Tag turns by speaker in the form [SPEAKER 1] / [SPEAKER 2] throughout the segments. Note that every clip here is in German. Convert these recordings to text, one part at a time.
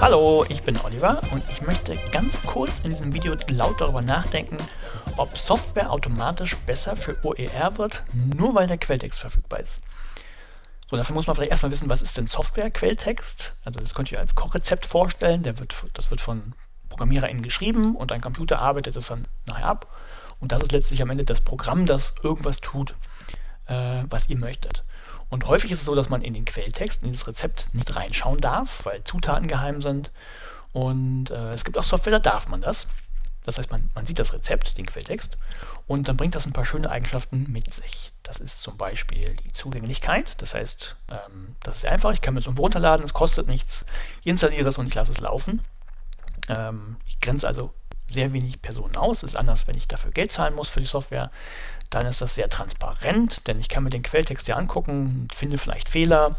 [SPEAKER 1] Hallo, ich bin Oliver und ich möchte ganz kurz in diesem Video laut darüber nachdenken, ob Software automatisch besser für OER wird, nur weil der Quelltext verfügbar ist. So, dafür muss man vielleicht erstmal wissen, was ist denn Software-Quelltext? Also das könnt ihr als Kochrezept vorstellen, der wird, das wird von ProgrammiererInnen geschrieben und ein Computer arbeitet es dann nachher ab. Und das ist letztlich am Ende das Programm, das irgendwas tut, äh, was ihr möchtet. Und häufig ist es so, dass man in den Quelltext, in dieses Rezept nicht reinschauen darf, weil Zutaten geheim sind. Und äh, es gibt auch Software, da darf man das. Das heißt, man, man sieht das Rezept, den Quelltext, und dann bringt das ein paar schöne Eigenschaften mit sich. Das ist zum Beispiel die Zugänglichkeit. Das heißt, ähm, das ist einfach. Ich kann mir das irgendwo runterladen, es kostet nichts. Ich installiere es und ich lasse es laufen. Ähm, ich grenze also sehr wenig Personen aus. Ist anders, wenn ich dafür Geld zahlen muss für die Software dann ist das sehr transparent, denn ich kann mir den Quelltext hier angucken und finde vielleicht Fehler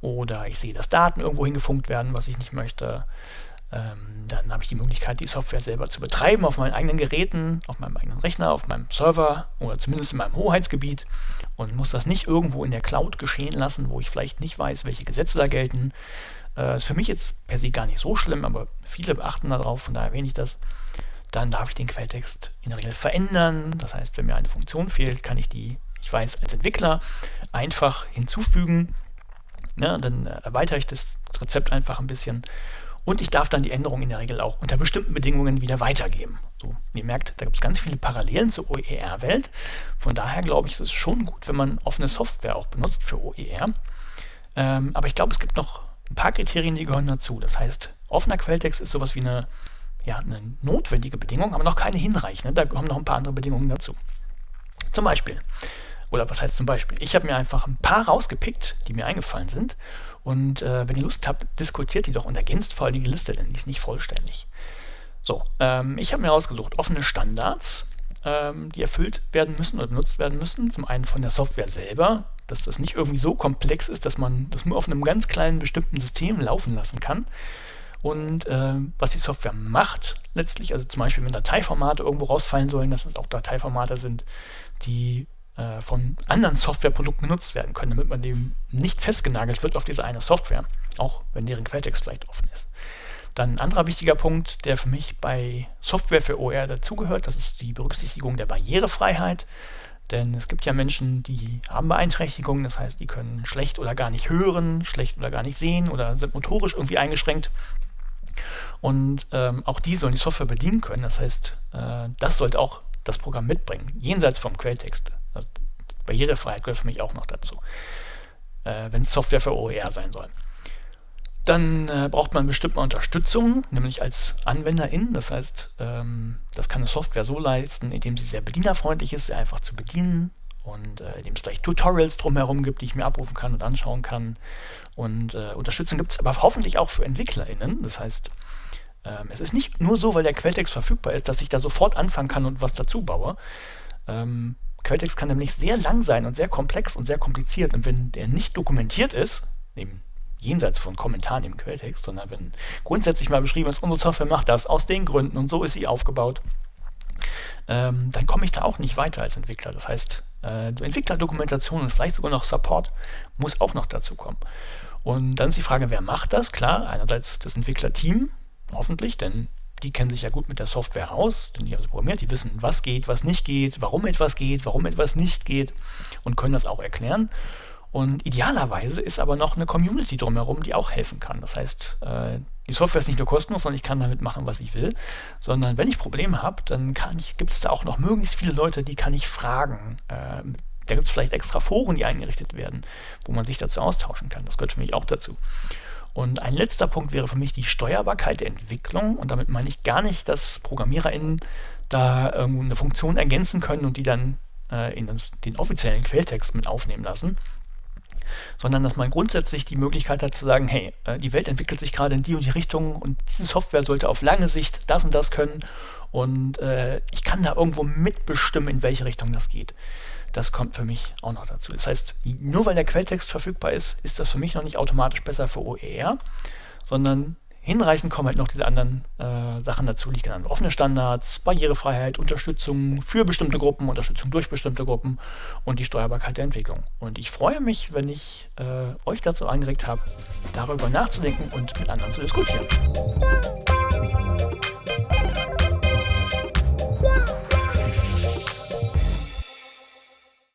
[SPEAKER 1] oder ich sehe, dass Daten irgendwo hingefunkt werden, was ich nicht möchte. Ähm, dann habe ich die Möglichkeit, die Software selber zu betreiben auf meinen eigenen Geräten, auf meinem eigenen Rechner, auf meinem Server oder zumindest in meinem Hoheitsgebiet und muss das nicht irgendwo in der Cloud geschehen lassen, wo ich vielleicht nicht weiß, welche Gesetze da gelten. Äh, ist für mich jetzt per se gar nicht so schlimm, aber viele beachten darauf, von daher erwähne ich das dann darf ich den Quelltext in der Regel verändern. Das heißt, wenn mir eine Funktion fehlt, kann ich die, ich weiß, als Entwickler einfach hinzufügen. Ja, dann erweitere ich das Rezept einfach ein bisschen und ich darf dann die Änderung in der Regel auch unter bestimmten Bedingungen wieder weitergeben. So, ihr merkt, da gibt es ganz viele Parallelen zur OER-Welt. Von daher glaube ich, es ist schon gut, wenn man offene Software auch benutzt für OER. Ähm, aber ich glaube, es gibt noch ein paar Kriterien, die gehören dazu. Das heißt, offener Quelltext ist sowas wie eine ja, eine notwendige Bedingung, aber noch keine hinreichende. Da kommen noch ein paar andere Bedingungen dazu. Zum Beispiel, oder was heißt zum Beispiel? Ich habe mir einfach ein paar rausgepickt, die mir eingefallen sind. Und äh, wenn ihr Lust habt, diskutiert die doch und ergänzt vor allem die Liste, denn die ist nicht vollständig. So, ähm, ich habe mir rausgesucht offene Standards, ähm, die erfüllt werden müssen oder benutzt werden müssen. Zum einen von der Software selber, dass das nicht irgendwie so komplex ist, dass man das nur auf einem ganz kleinen bestimmten System laufen lassen kann und äh, was die Software macht letztlich, also zum Beispiel wenn Dateiformate irgendwo rausfallen sollen, dass es auch Dateiformate sind, die äh, von anderen Softwareprodukten genutzt werden können, damit man dem nicht festgenagelt wird auf diese eine Software, auch wenn deren Quelltext vielleicht offen ist. Dann ein anderer wichtiger Punkt, der für mich bei Software für OR dazugehört, das ist die Berücksichtigung der Barrierefreiheit. Denn es gibt ja Menschen, die haben Beeinträchtigungen, das heißt, die können schlecht oder gar nicht hören, schlecht oder gar nicht sehen oder sind motorisch irgendwie eingeschränkt. Und ähm, auch die sollen die Software bedienen können. Das heißt, äh, das sollte auch das Programm mitbringen, jenseits vom Quelltext. Also Barrierefreiheit gehört für mich auch noch dazu, äh, wenn es Software für OER sein soll. Dann äh, braucht man bestimmt mal Unterstützung, nämlich als Anwenderin. Das heißt, ähm, das kann eine Software so leisten, indem sie sehr bedienerfreundlich ist, sehr einfach zu bedienen, und äh, indem es vielleicht Tutorials drumherum gibt, die ich mir abrufen kann und anschauen kann. Und äh, Unterstützung gibt es aber hoffentlich auch für EntwicklerInnen. Das heißt, ähm, es ist nicht nur so, weil der Quelltext verfügbar ist, dass ich da sofort anfangen kann und was dazu baue. Ähm, Quelltext kann nämlich sehr lang sein und sehr komplex und sehr kompliziert. Und wenn der nicht dokumentiert ist, eben jenseits von Kommentaren im Quelltext, sondern wenn grundsätzlich mal beschrieben ist, unsere Software macht das aus den Gründen und so ist sie aufgebaut, ähm, dann komme ich da auch nicht weiter als Entwickler. Das heißt, äh, Entwicklerdokumentation und vielleicht sogar noch Support muss auch noch dazu kommen. Und dann ist die Frage, wer macht das? Klar, einerseits das Entwicklerteam, hoffentlich, denn die kennen sich ja gut mit der Software aus, denn die haben sie programmiert, die wissen, was geht, was nicht geht, warum etwas geht, warum etwas nicht geht und können das auch erklären. Und idealerweise ist aber noch eine Community drumherum, die auch helfen kann. Das heißt, äh, die Software ist nicht nur kostenlos, sondern ich kann damit machen, was ich will, sondern wenn ich Probleme habe, dann gibt es da auch noch möglichst viele Leute, die kann ich fragen. Ähm, da gibt es vielleicht extra Foren, die eingerichtet werden, wo man sich dazu austauschen kann. Das gehört für mich auch dazu. Und ein letzter Punkt wäre für mich die Steuerbarkeit der Entwicklung. Und damit meine ich gar nicht, dass ProgrammiererInnen da irgendwo eine Funktion ergänzen können und die dann äh, in das, den offiziellen Quelltext mit aufnehmen lassen, sondern dass man grundsätzlich die Möglichkeit hat zu sagen, hey, äh, die Welt entwickelt sich gerade in die und die Richtung und diese Software sollte auf lange Sicht das und das können und äh, ich kann da irgendwo mitbestimmen, in welche Richtung das geht. Das kommt für mich auch noch dazu. Das heißt, nur weil der Quelltext verfügbar ist, ist das für mich noch nicht automatisch besser für OER, sondern hinreichend kommen halt noch diese anderen äh, Sachen dazu, die ich genannt Offene Standards, Barrierefreiheit, Unterstützung für bestimmte Gruppen, Unterstützung durch bestimmte Gruppen und die Steuerbarkeit der Entwicklung. Und ich freue mich, wenn ich äh, euch dazu angeregt habe, darüber nachzudenken und mit anderen zu diskutieren.